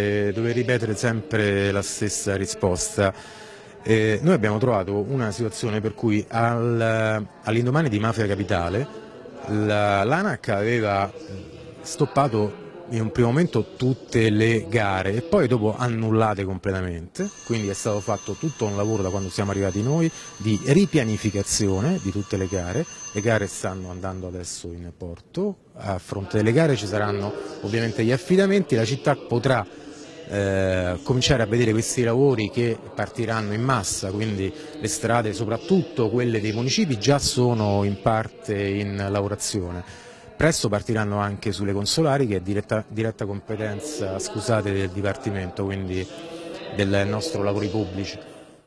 Eh, dover ripetere sempre la stessa risposta. Eh, noi abbiamo trovato una situazione per cui al, all'indomani di Mafia Capitale l'ANAC aveva stoppato in un primo momento tutte le gare e poi dopo annullate completamente, quindi è stato fatto tutto un lavoro da quando siamo arrivati noi di ripianificazione di tutte le gare, le gare stanno andando adesso in porto, a fronte delle gare ci saranno ovviamente gli affidamenti, la città potrà eh, cominciare a vedere questi lavori che partiranno in massa, quindi le strade soprattutto quelle dei municipi già sono in parte in lavorazione Presto partiranno anche sulle consolari che è diretta, diretta competenza scusate, del Dipartimento, quindi del nostro lavori pubblici.